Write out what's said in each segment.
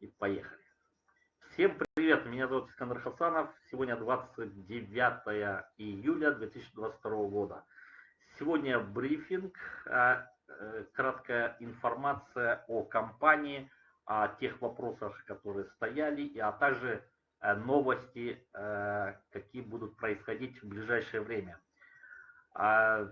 и поехали. Всем привет, меня зовут Искандер Хасанов. Сегодня 29 июля 2022 года. Сегодня брифинг, а, э, краткая информация о компании, о тех вопросах, которые стояли, а также э, новости, э, какие будут происходить в ближайшее время. А,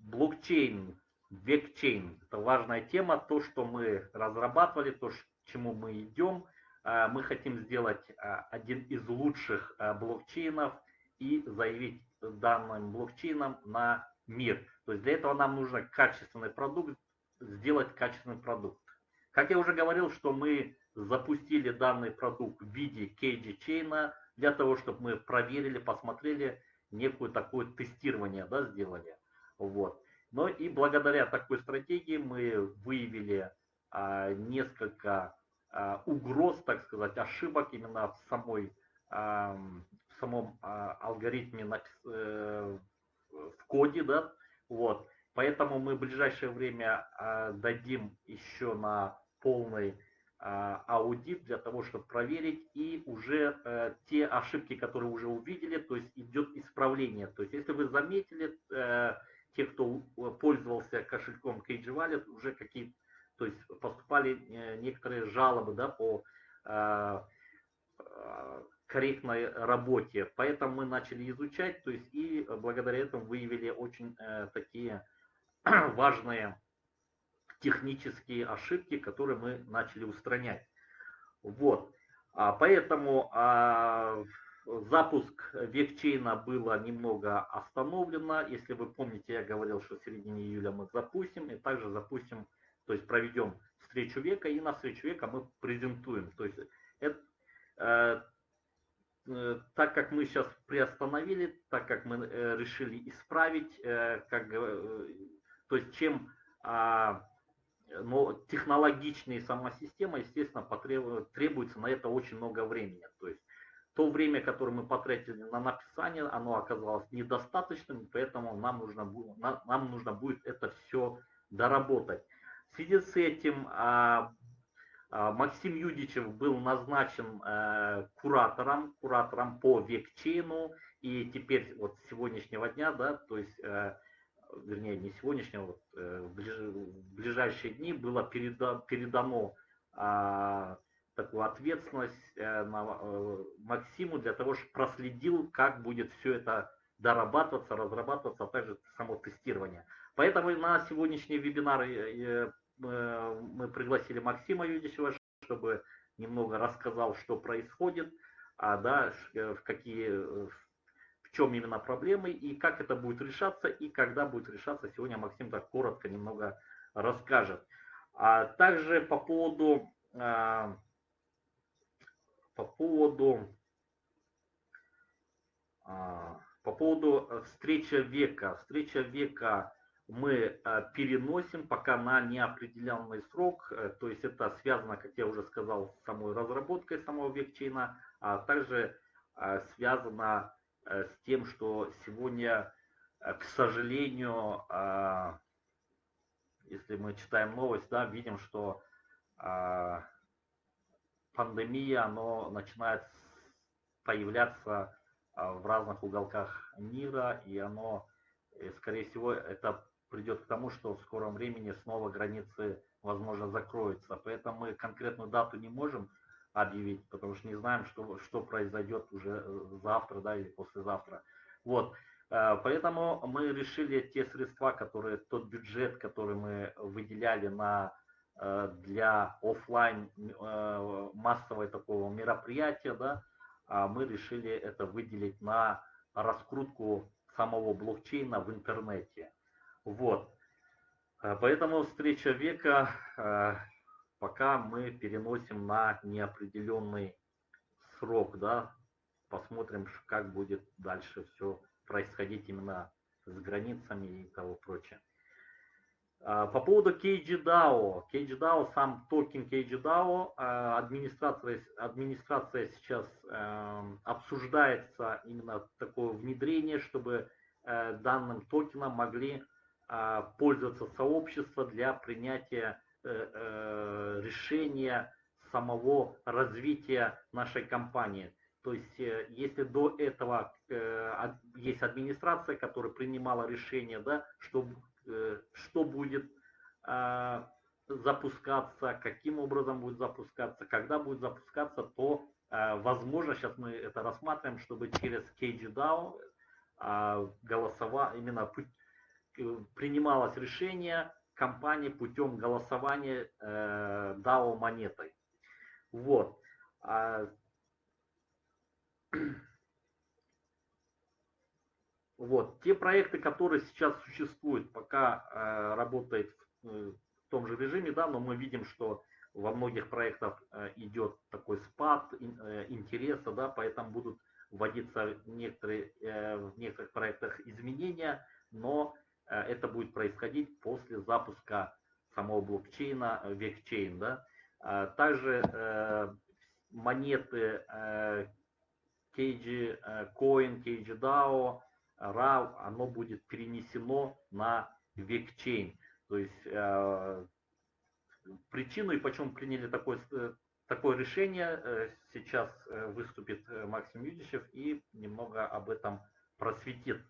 блокчейн, векчейн – это важная тема, то, что мы разрабатывали, то, к чему мы идем. А, мы хотим сделать а, один из лучших блокчейнов и заявить данным блокчейном на мир. То есть для этого нам нужно качественный продукт, сделать качественный продукт. Как я уже говорил, что мы запустили данный продукт в виде KG чейна для того, чтобы мы проверили, посмотрели, некую такое тестирование да, сделали. Вот. Но и благодаря такой стратегии мы выявили а, несколько а, угроз, так сказать, ошибок именно в самой а, в самом а, алгоритме э, в коде, да, вот. Поэтому мы в ближайшее время дадим еще на полный аудит для того, чтобы проверить и уже э, те ошибки, которые уже увидели, то есть идет исправление. То есть если вы заметили, э, те, кто пользовался кошельком KG Wallet, уже какие то есть поступали э, некоторые жалобы да, по корректной работе. Поэтому мы начали изучать, то есть и благодаря этому выявили очень такие важные технические ошибки, которые мы начали устранять. Вот. А поэтому а, запуск векчейна было немного остановлено. Если вы помните, я говорил, что в середине июля мы запустим, и также запустим, то есть проведем встречу века, и на встречу века мы презентуем. То есть это, э, э, так как мы сейчас приостановили, так как мы э, решили исправить, э, как, э, то есть чем а, но технологичнее сама система, естественно, потребует, требуется на это очень много времени. То есть то время, которое мы потратили на написание, оно оказалось недостаточным, поэтому нам нужно, нам нужно будет это все доработать. В связи с этим а, а, Максим Юдичев был назначен э, куратором, куратором по векчейну, и теперь вот с сегодняшнего дня, да, то есть э, вернее не сегодняшнего, вот, э, в ближайшие дни было переда, передано а, такую ответственность на, Максиму для того, чтобы проследил, как будет все это дорабатываться, разрабатываться, а также само тестирование. Поэтому на сегодняшний вебинар мы пригласили Максима Юдичева, чтобы немного рассказал, что происходит, а, да, в какие в чем именно проблемы и как это будет решаться и когда будет решаться. Сегодня Максим так коротко немного расскажет. А также по поводу, а, по поводу, а, по поводу встречи века. Встреча века мы а, переносим пока на неопределенный срок, э, то есть это связано, как я уже сказал, с самой разработкой самого векчейна, а также связано Э, с тем, что сегодня, э, к сожалению, если мы читаем новость, да, видим, что пандемия, оно начинает появляться в разных уголках мира, и оно, э, скорее всего, это придет к тому, что в скором времени снова границы, возможно, закроются. Поэтому мы конкретную дату не можем объявить, потому что не знаем, что, что произойдет уже э, завтра да, или послезавтра. Вот. Э, поэтому мы решили те средства, которые, тот бюджет, который мы выделяли на, э, для офлайн массового такого мероприятия, да, а мы решили это выделить на раскрутку самого блокчейна в интернете. Вот. Поэтому встреча века пока мы переносим на неопределенный срок, да, посмотрим, как будет дальше все происходить именно с границами и того прочее. А, по поводу KGDAO. KGDAO, сам токен KGDAO, администрация, администрация сейчас обсуждается именно такое внедрение, чтобы э, данным токеном могли пользоваться сообщества для принятия Э, э, решения самого развития нашей компании. То есть, если до этого есть администрация, которая принимала решение, да, что, что будет запускаться, каким образом будет запускаться, когда будет запускаться, то возможно, сейчас мы это рассматриваем, чтобы через KGDAO голосова, именно принималось решение компании путем голосования э, DAO монетой. Вот. А, вот. Те проекты, которые сейчас существуют, пока э, работает в, э, в том же режиме, да, но мы видим, что во многих проектах э, идет такой спад э, интереса, да, поэтому будут вводиться некоторые, э, в некоторых проектах изменения, но Э, это будет происходить после запуска самого блокчейна Векчейн. Да? А также э, монеты KG Coin, KG DAO, RAW, оно будет перенесено на Векчейн. То есть э, причину и почему приняли такое, такое решение, сейчас выступит Максим Юдичев и немного об этом просветит.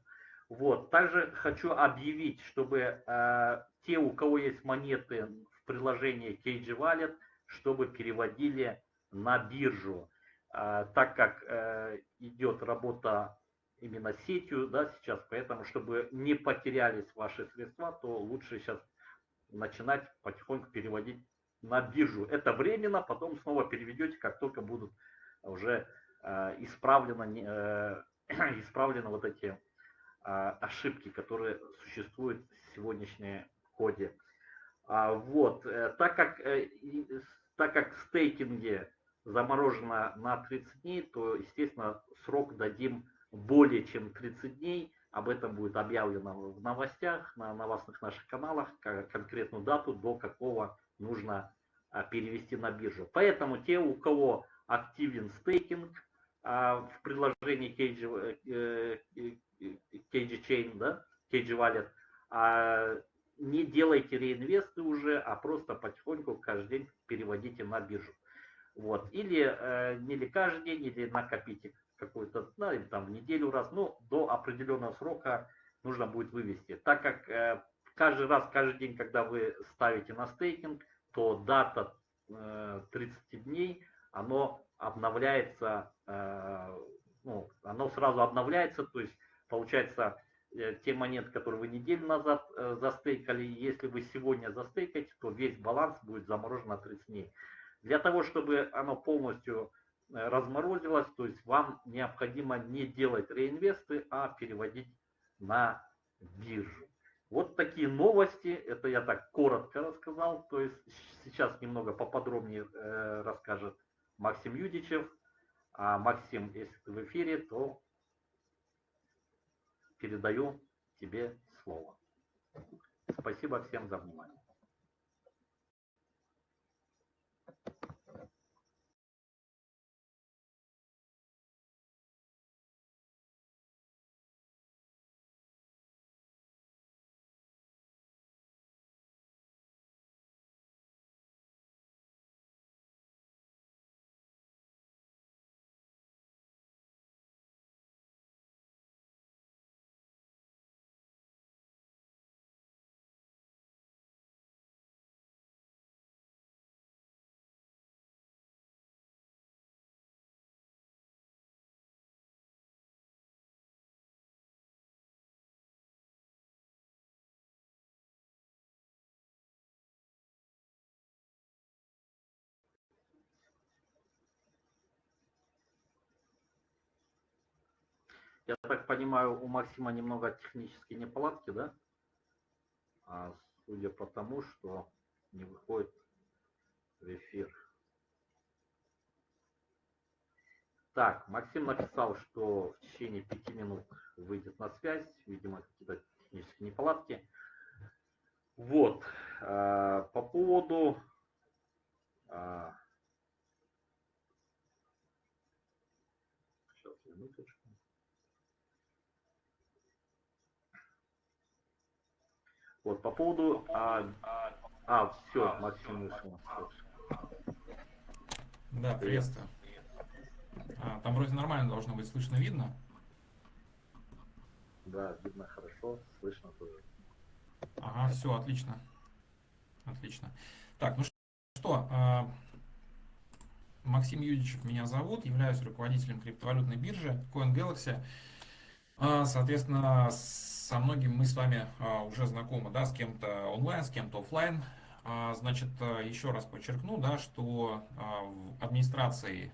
Вот. Также хочу объявить, чтобы э, те, у кого есть монеты в приложении KG Wallet, чтобы переводили на биржу. Э, так как э, идет работа именно сетью да, сейчас, поэтому, чтобы не потерялись ваши средства, то лучше сейчас начинать потихоньку переводить на биржу. Это временно, потом снова переведете, как только будут уже э, исправлены, э, исправлены вот эти ошибки, которые существуют в сегодняшнем коде. А, вот, э, так как, э, так как в стейкинге заморожено на 30 дней, то, естественно, срок дадим более чем 30 дней. Об этом будет объявлено в новостях, на новостных наших каналах, конкретную дату, до какого нужно а, перевести на биржу. Поэтому те, у кого активен стейкинг в приложении KG Chain, да, KG Wallet, а не делайте реинвесты уже, а просто потихоньку каждый день переводите на биржу. Вот. Или э, не ли каждый день, или накопите какой-то, ну, или там в неделю раз, ну, до определенного срока нужно будет вывести. Так как э, каждый раз, каждый день, когда вы ставите на стейкинг, то дата э, 30 дней, оно обновляется, э, ну, оно сразу обновляется, то есть Получается, э, те монеты, которые вы неделю назад э, застейкали, если вы сегодня застейкаете, то весь баланс будет заморожен на 30 дней. Для того, чтобы оно полностью э, разморозилось, то есть вам необходимо не делать реинвесты, а переводить на биржу. Вот такие новости, это я так коротко рассказал, то есть сейчас немного поподробнее расскажет Максим Юдичев. А Максим, если ты в эфире, то передаю тебе слово. Спасибо всем за внимание. Я так понимаю, у Максима немного технические неполадки, да? А судя по тому, что не выходит в эфир. Так, Максим написал, что в течение пяти минут выйдет на связь. Видимо, какие-то технические неполадки. Вот. А, по поводу а, сейчас, минуточку. Вот, по поводу... А, а, все, Максим вышел. Да, приветствую. А, там вроде нормально должно быть слышно, видно. Да, видно хорошо, слышно тоже. Ага, все, отлично. Отлично. Так, ну что, а, Максим Юдичев меня зовут, являюсь руководителем криптовалютной биржи CoinGalaxy. Соответственно, со многими мы с вами а, уже знакомы, да, с кем-то онлайн, с кем-то офлайн. Значит, еще раз подчеркну, да, что в администрации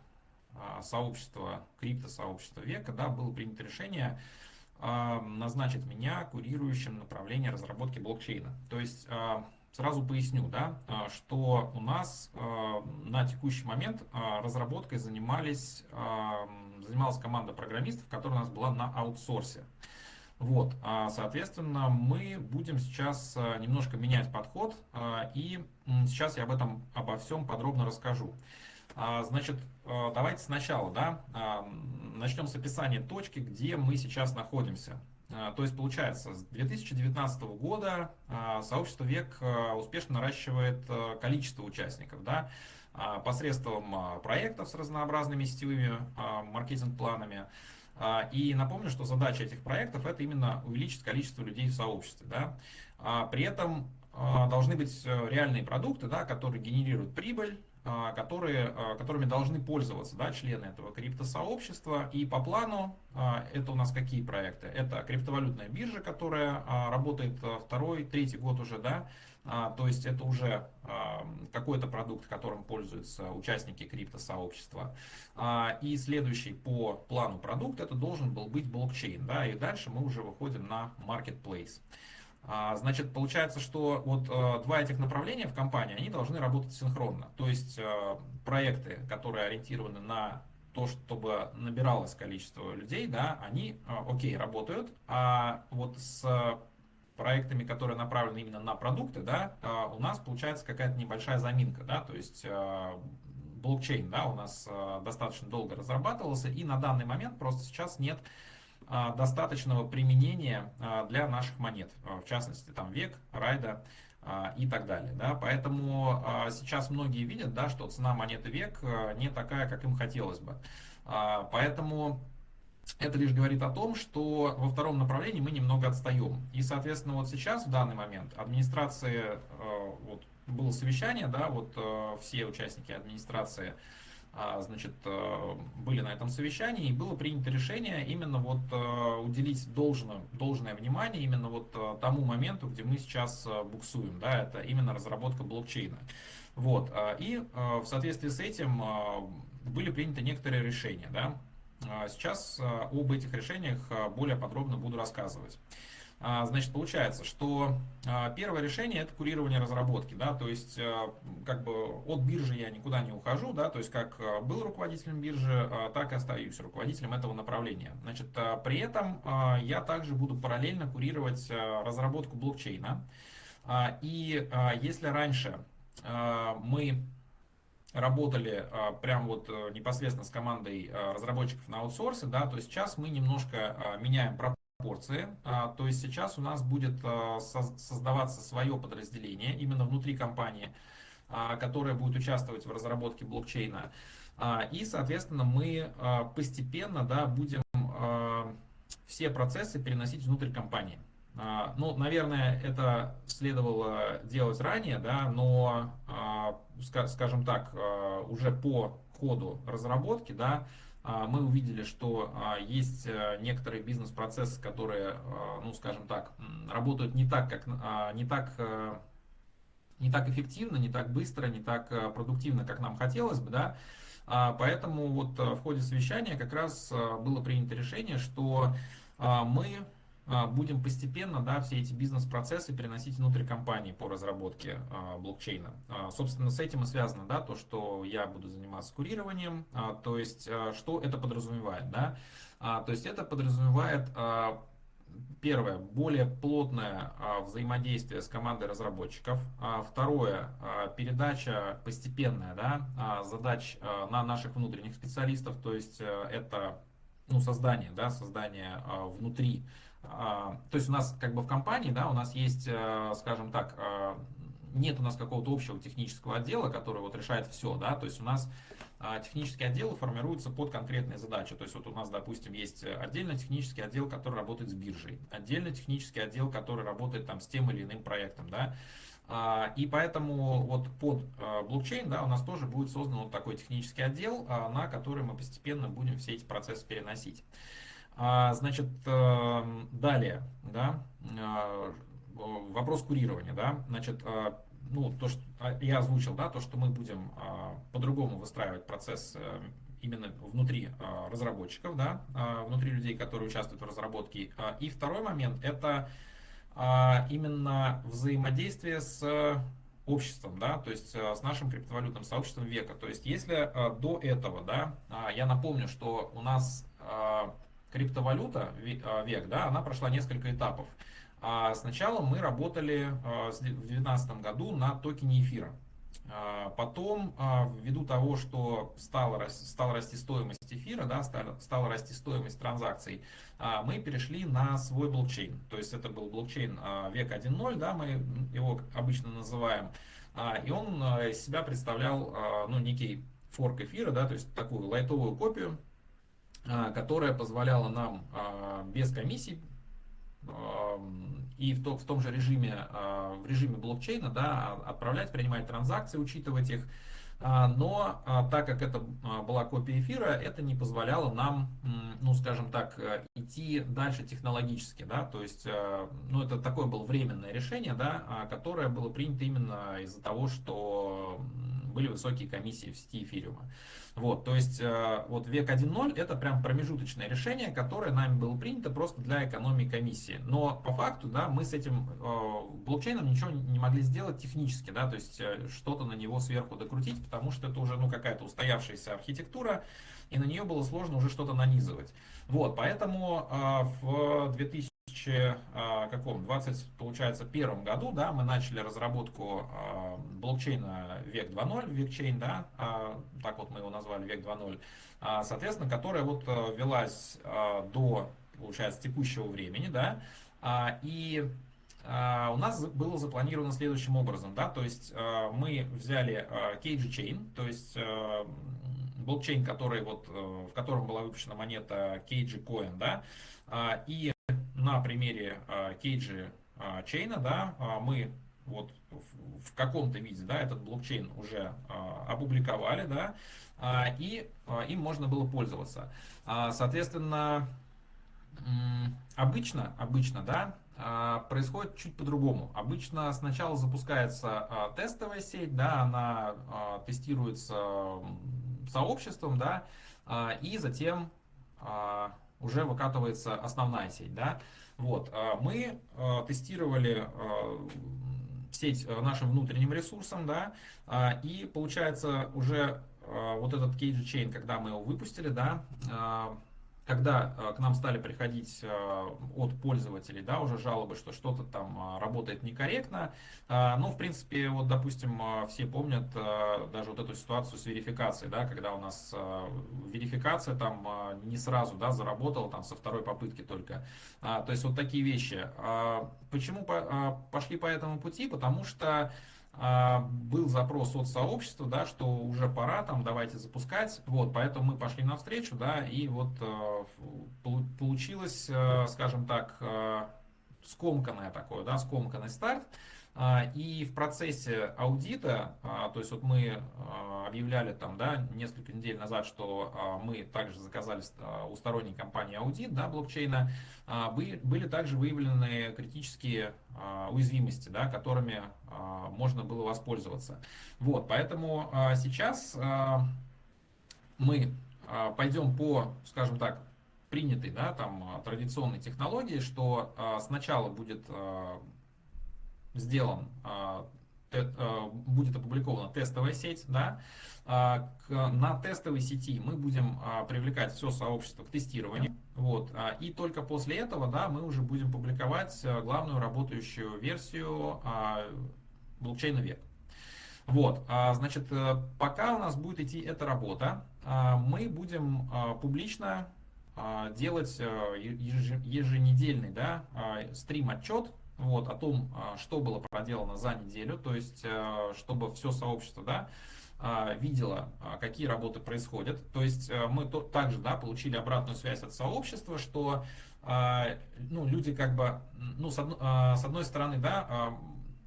сообщества, криптосообщества века, да, было принято решение назначить меня курирующим направление разработки блокчейна. То есть Сразу поясню, да, а, что у нас а, на текущий момент а, разработкой занимались, занималась команда программистов, которая у нас была на аутсорсе. Вот, соответственно, мы будем сейчас немножко менять подход, и сейчас я об этом, обо всем подробно расскажу. Значит, давайте сначала, да, начнем с описания точки, где мы сейчас находимся. А, то есть получается, с 2019 года а, сообщество ВЕК а, успешно наращивает количество участников да, посредством проектов с разнообразными сетевыми маркетинг-планами. И напомню, что задача этих проектов это именно увеличить количество людей в сообществе. Да. При этом должны быть э, реальные продукты, да, которые генерируют прибыль, а, которые, а, которыми должны пользоваться да, члены этого криптосообщества. И по плану а, это у нас какие проекты? Это криптовалютная биржа, которая работает второй, третий год уже, да, то есть это уже какой-то продукт, которым пользуются участники криптосообщества. И следующий по плану продукт это должен был быть блокчейн. Да, и дальше мы уже выходим на marketplace. А, значит, получается, что вот два этих направления в компании, они должны работать синхронно. То есть проекты, которые ориентированы на то, чтобы набиралось количество людей, да, они, окей, работают, а вот с проектами, которые направлены именно на продукты, да, у нас получается какая-то небольшая заминка, да, то есть блокчейн, да, у нас достаточно долго разрабатывался, и на данный момент просто сейчас нет а, достаточного применения а, для наших монет, а, в частности там век, райда и так далее. Да? Поэтому сейчас многие видят, да, что цена монеты век не такая, как им хотелось бы. Поэтому это лишь говорит о том, что во втором направлении мы немного отстаем. И, соответственно, вот сейчас, в данный момент, администрация, вот было совещание, да, вот все участники администрации а, значит, э, были на этом совещании, и было принято решение именно вот э, уделить должное, должное внимание именно вот э, тому моменту, где мы сейчас буксуем, да, это именно разработка блокчейна. Вот, и в соответствии с этим были приняты некоторые решения, да. Сейчас об этих решениях более подробно буду рассказывать. А, значит, получается, что а, первое решение это курирование разработки, да, то есть а, как бы от биржи я никуда не ухожу, да, то есть как был руководителем биржи, так и остаюсь руководителем этого направления. Значит, при этом я также буду параллельно курировать разработку блокчейна. И если раньше мы работали прям вот непосредственно с командой разработчиков на аутсорсе, да, то сейчас мы немножко меняем порции. А, то есть сейчас у нас будет а, создаваться свое подразделение именно внутри компании, а, которое будет участвовать в разработке блокчейна. И, соответственно, мы постепенно да, будем все процессы переносить внутрь компании. Ну, наверное, это следовало делать ранее, да, но, скажем так, уже по ходу разработки, да, а, мы увидели, что а, есть э, некоторые бизнес-процессы, которые, а, ну, скажем так, работают не так, как, не так, э, не так эффективно, не так быстро, не так э, продуктивно, как нам хотелось бы, да. Поэтому вот в ходе совещания как раз было принято решение, что мы а, будем постепенно да, все эти бизнес-процессы переносить внутрь компании по разработке а, блокчейна. А, собственно, с этим и связано да, то, что я буду заниматься курированием. А, то есть, а, что это подразумевает? Да? А, то есть, это подразумевает... А, Первое, более плотное а, взаимодействие с командой разработчиков. А, второе, а, передача постепенная да, а, задач а, на наших внутренних специалистов. То есть а, это ну, создание, да, создание а, внутри а, то есть у нас как бы в компании, да, у нас есть, э, скажем так, э, нет у нас какого-то общего технического отдела, который вот решает все, да, то есть у нас а, технические отделы формируются под конкретные задачи. То есть вот у нас, допустим, есть отдельно технический отдел, который работает с биржей, отдельно технический отдел, который работает там с тем или иным проектом, да, а, и поэтому вот под а, блокчейн да, у нас тоже будет создан вот такой технический отдел, на который мы постепенно будем все эти процессы переносить. Значит, эм, далее, да, вопрос курирования, да, значит, ну, то, что я озвучил, да, то, что мы будем по-другому выстраивать процесс э, именно внутри разработчиков, да, внутри людей, которые участвуют в разработке. И второй момент – это а, именно взаимодействие с обществом, да, то есть э, с нашим криптовалютным сообществом века. То есть если э, до этого, да, а, я напомню, что у нас а, криптовалюта век, да, она прошла несколько этапов. Сначала мы работали в 2019 году на токене эфира. А, потом, а, ввиду того, что стала, стала расти стоимость эфира, да, стала, стала расти стоимость транзакций, а, мы перешли на свой блокчейн. То есть это был блокчейн век 1.0, да, мы его обычно называем. И он из себя представлял ну, некий форк эфира, да, то есть такую лайтовую копию, которая позволяла нам без комиссий и в, то, в том же режиме, а, в режиме блокчейна да, отправлять, принимать транзакции, учитывать их. А, но а, так как это была копия эфира, это не позволяло нам, ну скажем так, идти дальше технологически. Да? То есть, ну это такое было временное решение, да, которое было принято именно из-за того, что были высокие комиссии в сети эфириума. Вот, то есть э, вот век 1.0 это прям промежуточное решение, которое нами было принято просто для экономии комиссии. Но по факту, да, мы с этим э, блокчейном ничего не могли сделать технически, да, то есть э, что-то на него сверху докрутить, потому что это уже ну какая-то устоявшаяся архитектура, и на нее было сложно уже что-то нанизывать. Вот, поэтому в 2000 каком 20 получается первом году да мы начали разработку блокчейна век 2.0 векчейн да так вот мы его назвали век 2.0 соответственно которая вот э, велась до получается текущего времени да и у нас было запланировано следующим образом, да, то есть мы взяли KG Chain, то есть блокчейн, который вот, э, в котором была выпущена монета KG Coin, да, и на примере Кейджи а, чейна, да, а, мы вот в каком-то виде, да, этот блокчейн уже а, опубликовали, да, и им можно было пользоваться. Соответственно, обычно, обычно, да, происходит чуть по-другому. Обычно сначала запускается тестовая сеть, да, она тестируется сообществом, да, и затем уже выкатывается основная сеть. Да? Вот. А мы а, тестировали а, сеть нашим внутренним ресурсом, да, и получается уже вот этот Chain, когда мы его выпустили, да, когда э, к нам стали приходить э, от пользователей, да, уже жалобы, что что-то там э, работает некорректно, ну, в принципе, вот, допустим, все помнят даже вот эту ситуацию с верификацией, да, когда у нас верификация там не сразу, да, заработала там со второй попытки только. То есть вот такие вещи. Почему пошли по этому пути? Потому что а, был запрос от сообщества, да, что уже пора, там, давайте запускать, вот, поэтому мы пошли навстречу, да, и вот э, получилось, э, скажем так, э, скомканное такое, да, скомканный старт, а, и в процессе аудита, а, то есть вот мы а, объявляли там, да, несколько недель назад, что мы также заказали у сторонней компании аудит, да, блокчейна, были также выявлены критические уязвимости, да, которыми можно было воспользоваться. Вот, поэтому сейчас мы пойдем по, скажем так, принятой, да, там, традиционной технологии, что сначала будет сделан, а, а, будет опубликована тестовая сеть, да, а, на тестовой сети мы будем привлекать все сообщество к тестированию. Вот, и только после этого да, мы уже будем публиковать главную работающую версию блокчейна век. Вот, значит, э, пока у нас будет идти эта работа, мы будем публично делать э, еженедельный да, стрим-отчет вот, о том, а, что было проделано за неделю, то есть, э, чтобы все сообщество, да, видела, какие работы происходят. То есть мы также да, получили обратную связь от сообщества, что ну, люди как бы, ну, с, одно, с одной стороны, да,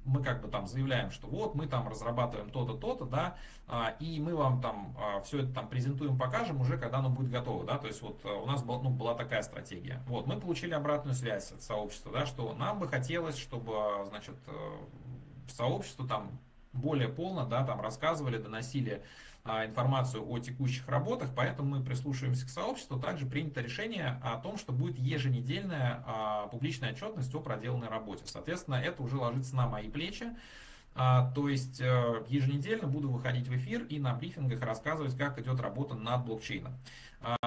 мы как бы там заявляем, что вот мы там разрабатываем то-то, то-то, да, а, и мы вам там а, все это там презентуем, покажем уже, когда оно будет готово, да, то есть вот а, у нас был, ну, была такая стратегия. Вот, мы получили обратную связь от сообщества, да, что нам бы хотелось, чтобы, значит, э, сообщество там более полно, да, там рассказывали, доносили а, информацию о текущих работах, поэтому мы прислушиваемся к сообществу. Также принято решение о том, что будет еженедельная а, публичная отчетность о проделанной работе. Соответственно, это уже ложится на мои плечи. А, то есть э, еженедельно буду выходить в эфир и на брифингах рассказывать, как идет работа над блокчейном.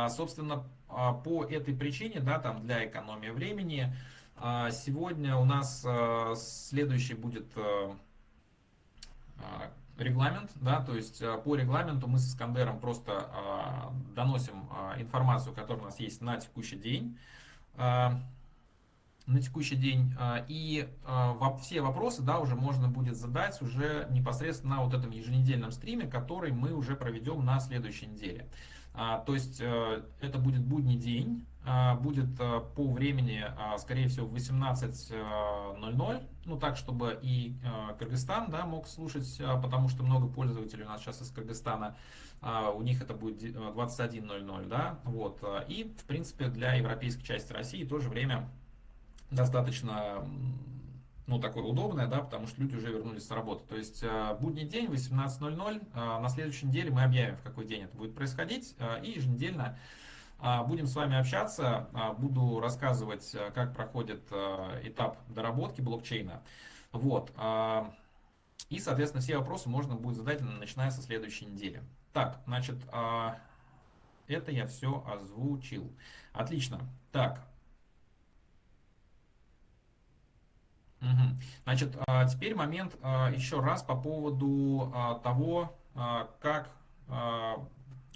Собственно, по этой причине, да, там для экономии времени, сегодня у нас э, следующий будет э, регламент, да, то есть э, по регламенту мы с Искандером просто э, доносим информацию, которая у нас есть на текущий день, на текущий день, и все вопросы, да, уже можно будет задать уже непосредственно на вот этом еженедельном стриме, который мы уже проведем на следующей неделе. А, то есть э, это будет будний день, а, будет э, по времени, а, скорее всего, в 18.00, ну так, чтобы и э, Кыргызстан да, мог слушать, потому что много пользователей у нас сейчас из Кыргызстана, у них это будет 21.00, да, вот, и, в принципе, для европейской части России тоже время достаточно ну, такое удобное, да, потому что люди уже вернулись с работы. То есть э, будний день, 18.00, э, на следующей неделе мы объявим, в какой день это будет происходить, э, и еженедельно будем с вами общаться, буду рассказывать, как проходит этап доработки блокчейна. Вот. И, соответственно, все вопросы можно будет задать, начиная со следующей недели. Так, значит, это я все озвучил. Отлично. Так, Угу. Значит, а, теперь момент а, еще раз по поводу а, того, как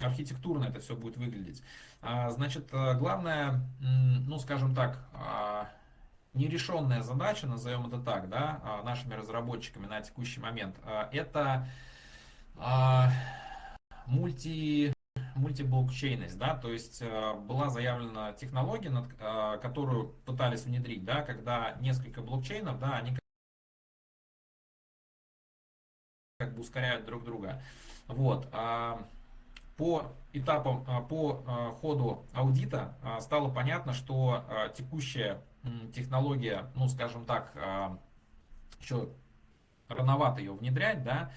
архитектурно это все будет выглядеть. Значит, главная, ну, скажем так, нерешенная задача, назовем это так, да, нашими разработчиками на текущий момент, это мульти мультиблокчейность, да, то есть э, была заявлена технология, над, э, которую пытались внедрить, да, когда несколько блокчейнов, да, они как бы ускоряют друг друга. Вот. А по этапам, а, по а, ходу аудита стало понятно, что текущая технология, ну, скажем так, еще рановато ее внедрять, да,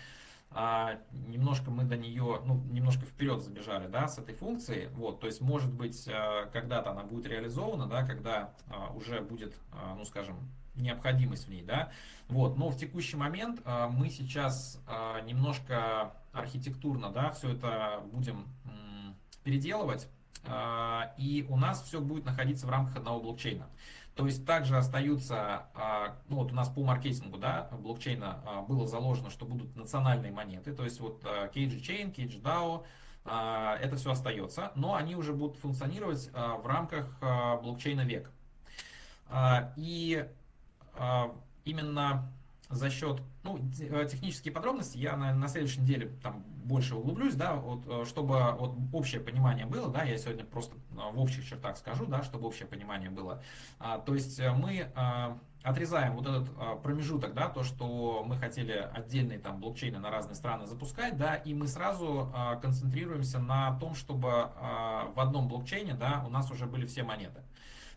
а, немножко мы до нее, ну, немножко вперед забежали, да, с этой функцией, вот, то есть, может быть, а, когда-то она будет реализована, да, когда а, уже будет, а, ну, скажем, необходимость в ней, да, вот, но в текущий момент а, мы сейчас а, немножко архитектурно, да, все это будем переделывать, а, и у нас все будет находиться в рамках одного блокчейна. То есть также остаются, а, ну вот у нас по маркетингу да, блокчейна а, было заложено, что будут национальные монеты, то есть вот KG Chain, KG DAO, это все остается, но они уже будут функционировать а, в рамках блокчейна век. И именно за счет, ну, э, технические подробности я на, на следующей неделе там больше углублюсь, да, вот, э, чтобы вот общее понимание было, да, я сегодня просто э, в общих чертах скажу, да, чтобы общее понимание было. А, то есть мы а, отрезаем вот этот а, промежуток, да, то, что мы хотели отдельные там блокчейны на разные страны запускать, да, и мы сразу а, концентрируемся на том, чтобы а, в одном блокчейне, да, у нас уже были все монеты.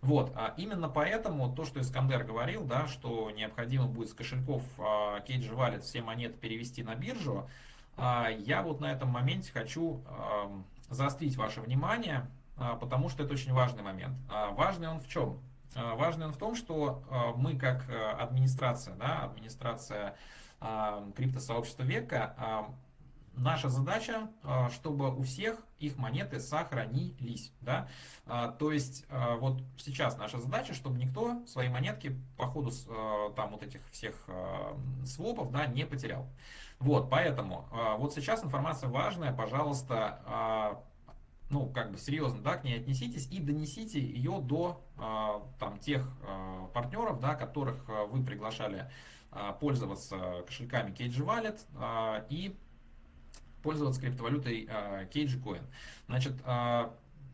Вот, а именно поэтому то, что Искандер говорил, да, что необходимо будет с кошельков а, Wallet все монеты перевести на биржу, а, я вот на этом моменте хочу а, заострить ваше внимание, а, потому что это очень важный момент. А, важный он в чем? А, важный он в том, что а, мы как а, администрация, да, администрация а, криптосообщества века, а, Наша задача, а, чтобы у всех их монеты сохранились. Да? А, то есть а, вот сейчас наша задача, чтобы никто свои монетки по ходу там вот этих всех свопов да, не потерял. Вот, поэтому вот сейчас информация важная, пожалуйста, ну, как бы серьезно, да, к ней отнеситесь и донесите ее до там тех партнеров, да, которых вы приглашали пользоваться кошельками KG Wallet и пользоваться криптовалютой Coin. Значит,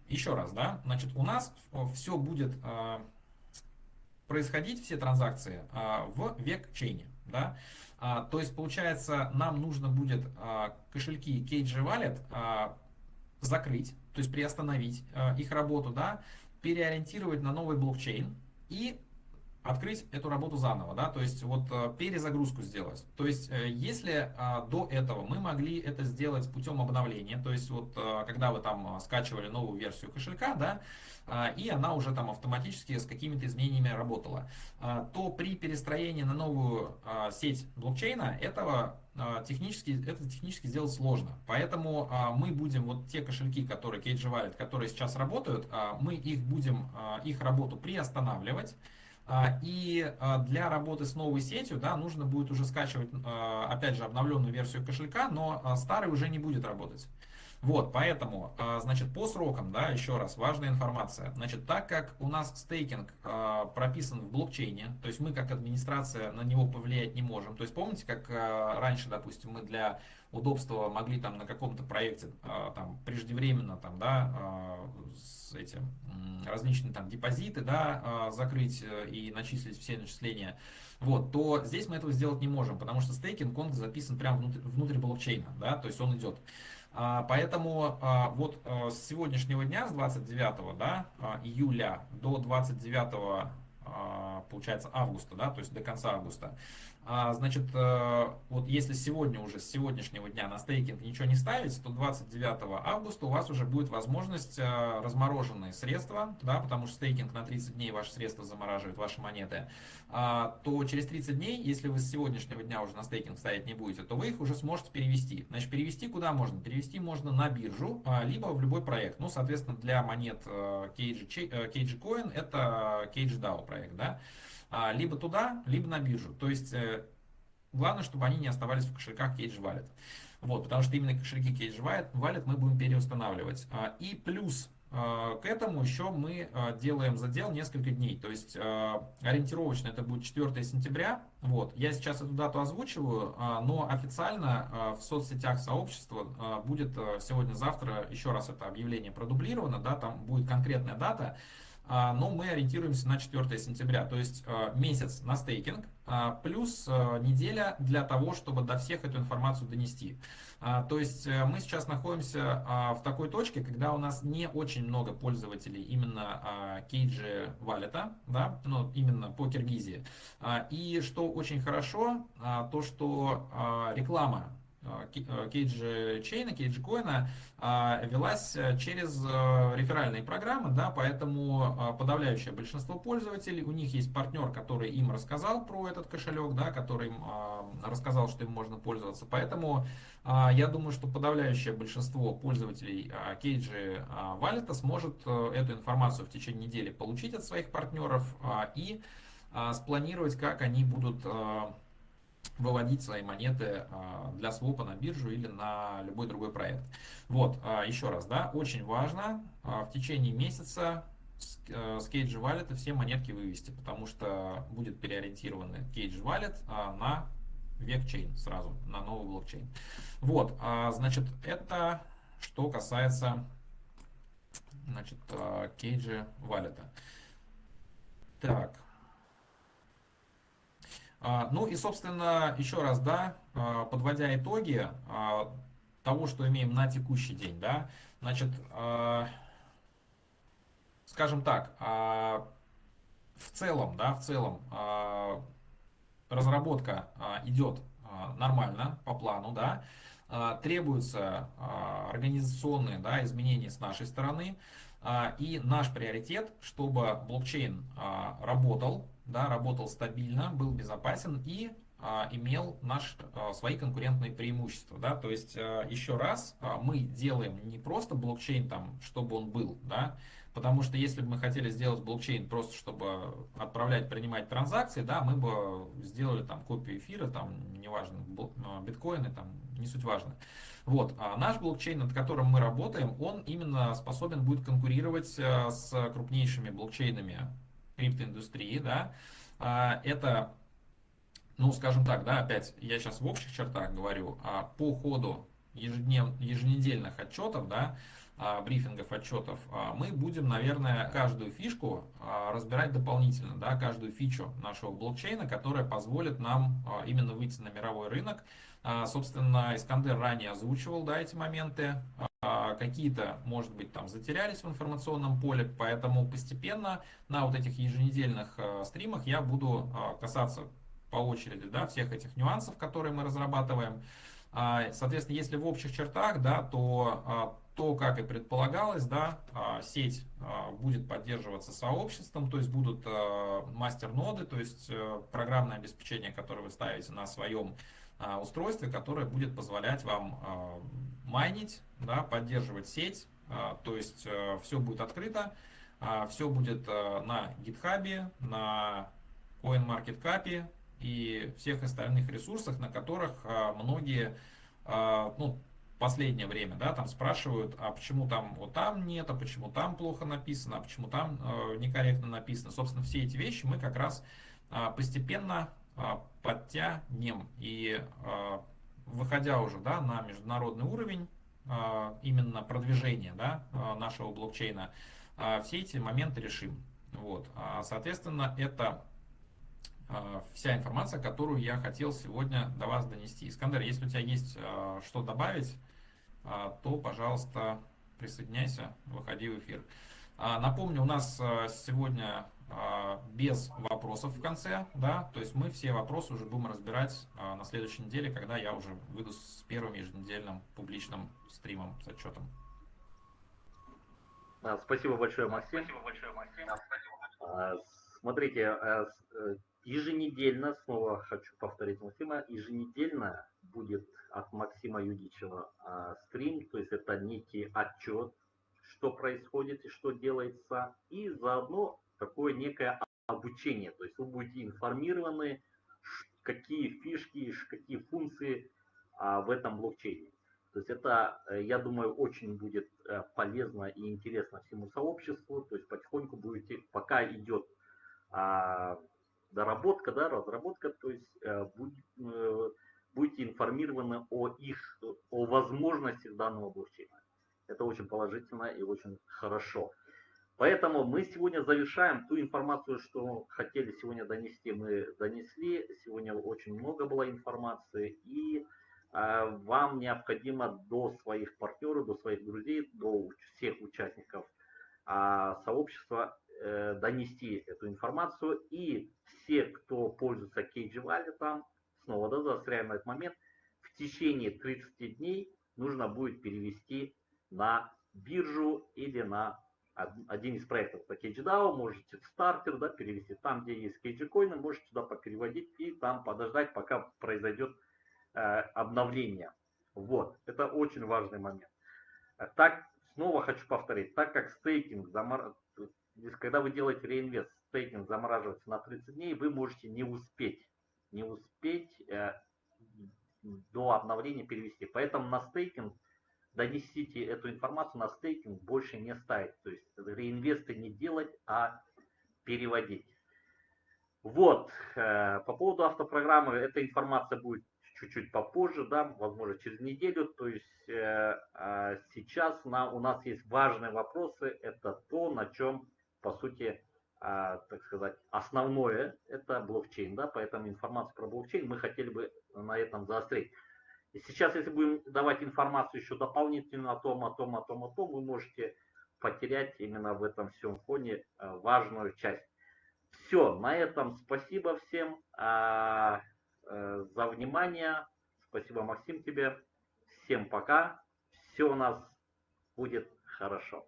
еще раз, да, значит, у нас все будет происходить, все транзакции в век-чейне, да, то есть, получается, нам нужно будет кошельки KG Wallet закрыть, то есть приостановить их работу, да, переориентировать на новый блокчейн и открыть эту работу заново, да, то есть вот э, перезагрузку сделать. То есть э, если а, до этого мы могли это сделать путем обновления, то есть вот э, когда вы там скачивали новую версию кошелька, да, и она уже там автоматически с какими-то изменениями работала, то при перестроении на новую сеть блокчейна этого технически, это технически сделать сложно. Поэтому мы будем вот те кошельки, которые Cage Wallet, которые сейчас работают, мы их будем, их работу приостанавливать, и а, для работы с новой сетью да, нужно будет уже скачивать, а, опять же, обновленную версию кошелька, но старый уже не будет работать. Вот, поэтому, значит, по срокам, да, еще раз, важная информация. Значит, так как у нас стейкинг прописан в блокчейне, то есть мы как администрация на него повлиять не можем. То есть помните, как раньше, допустим, мы для удобства могли там на каком-то проекте там преждевременно там, да, с этим различные там депозиты, да, закрыть э, и начислить все начисления, вот, то здесь мы этого сделать не можем, потому что стейкинг, он записан прямо внутрь, внутрь блокчейна, да, то есть он идет. А, поэтому а, вот а, с сегодняшнего дня, с 29 да, июля до 29 получается августа, да, то есть до конца августа, значит, э, вот если сегодня уже, с сегодняшнего дня на стейкинг ничего не ставить, то 29 августа у вас уже будет возможность э, размороженные средства, да, потому что стейкинг на 30 дней ваши средства замораживает, ваши монеты, а, то через 30 дней, если вы с сегодняшнего дня уже на стейкинг ставить не будете, то вы их уже сможете перевести. Значит, перевести куда можно? Перевести можно на биржу, а, либо в любой проект. Ну, соответственно, для монет KG, KG Coin это KG проект, да. А, либо туда, либо на биржу. То есть э, главное, чтобы они не оставались в кошельках Cage Wallet. Вот, потому что именно кошельки Cage Wallet мы будем переустанавливать. А, и плюс а, к этому еще мы делаем задел несколько дней. То есть ориентировочно это будет 4 сентября. Вот. Я сейчас эту дату озвучиваю, но официально в соцсетях сообщества будет сегодня-завтра еще раз это объявление продублировано. Да, там будет конкретная дата. А, но мы ориентируемся на 4 сентября, то есть а, месяц на стейкинг, а, плюс неделя для того, чтобы до всех эту информацию донести. То есть э, мы сейчас находимся в такой точке, когда у нас не очень много пользователей именно кейджи валета, да, ну, именно по Киргизии. И что очень хорошо, то что реклама кейджи чейна, кейджи коина велась э, через э, реферальные программы, да, поэтому а, подавляющее большинство пользователей, у них есть партнер, который им рассказал про этот кошелек, да, который им а, рассказал, что им можно пользоваться, поэтому а, я думаю, что подавляющее большинство пользователей кейджи валета сможет э, эту информацию в течение недели получить от своих партнеров и спланировать, как они будут выводить свои монеты а, для свопа на биржу или на любой другой проект. Вот, а, еще раз, да, очень важно а, в течение месяца с Cage Wallet все монетки вывести, потому что будет переориентированы Cage Wallet на векчейн сразу, на новый блокчейн. Вот, значит, это что касается значит, Cage Wallet. Так, ну и, собственно, еще раз, да, а, подводя итоги а, того, что имеем на текущий день, да, значит, скажем так, в целом, да, в целом разработка идет нормально, по плану, да, требуются организационные да, изменения с нашей стороны, и наш приоритет, чтобы блокчейн работал, да, работал стабильно, был безопасен и а, имел наш, а, свои конкурентные преимущества. Да? То есть, а, еще раз, а, мы делаем не просто блокчейн, там, чтобы он был, да? потому что если бы мы хотели сделать блокчейн просто, чтобы отправлять, принимать транзакции, да, мы бы сделали там копию эфира, там, неважно, а, биткоины, там, не суть важно. Вот, а наш блокчейн, над которым мы работаем, он именно способен будет конкурировать а, с крупнейшими блокчейнами криптоиндустрии, да, а, это, ну, скажем так, да, опять, я сейчас в общих чертах говорю, а по ходу ежеднев, еженедельных отчетов, да, а, брифингов, отчетов, мы будем, наверное, каждую фишку разбирать дополнительно, да, каждую фичу нашего блокчейна, которая позволит нам именно выйти на мировой рынок. Собственно, Искандер ранее озвучивал да, эти моменты. Какие-то, может быть, там затерялись в информационном поле, поэтому постепенно на вот этих еженедельных стримах я буду касаться по очереди да, всех этих нюансов, которые мы разрабатываем. Соответственно, если в общих чертах, да, то то, как и предполагалось, да, а, сеть а, будет поддерживаться сообществом, то есть будут а, мастер-ноды, то есть э, программное обеспечение, которое вы ставите на своем устройстве, которое будет позволять вам майнить, да, поддерживать сеть, то есть э, все будет открыто, все будет э, на GitHub, на CoinMarketCap и всех остальных ресурсах, на которых многие ну, последнее время, да, там спрашивают, а почему там вот там нет, а почему там плохо написано, а почему там э, некорректно написано. Собственно, все эти вещи мы как раз э, постепенно э, подтянем. И э, выходя уже да, на международный уровень, э, именно продвижения да, э, нашего блокчейна, все эти моменты решим. Вот. Соответственно, это вся информация, которую я хотел сегодня до вас донести. Искандер, если у тебя есть что добавить, а, то, пожалуйста, присоединяйся, выходи в эфир. А, напомню, у нас а, сегодня без вопросов в конце, да, то есть мы все вопросы уже будем разбирать на следующей неделе, когда я уже выйду с первым еженедельным публичным стримом с отчетом. Спасибо большое, Максим. Спасибо большое, Максим. Смотрите, э, еженедельно, снова хочу повторить Максима, еженедельно будет от Максима Юдичева а, стрим, то есть это некий отчет, что происходит и что делается, и заодно такое некое обучение, то есть вы будете информированы, какие фишки, какие функции а, в этом блокчейне. То есть это, э, я думаю, очень будет э, полезно и интересно всему сообществу. То есть потихоньку будете, пока идет а, доработка, да, разработка, то есть э, будет, будете информированы о их, о возможностях данного блокчейна. Это очень положительно и очень хорошо. Поэтому мы сегодня завершаем ту информацию, что хотели сегодня донести, мы донесли. Сегодня очень много было информации. И э, вам необходимо до своих партнеров, до своих друзей, до всех участников э, сообщества э, донести эту информацию. И все, кто пользуется Cage Wallet, снова, да, заостряем на этот момент, в течение 30 дней нужно будет перевести на биржу или на один из проектов по CageDAO, можете в стартер да, перевести там, где есть CageCoin, можете туда попереводить и там подождать, пока произойдет э, обновление. Вот, это очень важный момент. Э, так, снова хочу повторить, так как стейкинг, замор... когда вы делаете реинвест, стейкинг замораживается на 30 дней, вы можете не успеть не успеть э, до обновления перевести. Поэтому на стейкинг донесите эту информацию на стейкинг больше не ставить. То есть реинвесты не делать, а переводить. Вот, э, по поводу автопрограммы, эта информация будет чуть-чуть попозже, да, возможно, через неделю. То есть э, а сейчас на, у нас есть важные вопросы. Это то, на чем, по сути, а, так сказать, основное это блокчейн, да, поэтому информацию про блокчейн мы хотели бы на этом заострить. И сейчас, если будем давать информацию еще дополнительно о том, о том, о том, о том, вы можете потерять именно в этом всем фоне а, важную часть. Все, на этом спасибо всем а, а, за внимание. Спасибо, Максим, тебе. Всем пока. Все у нас будет хорошо.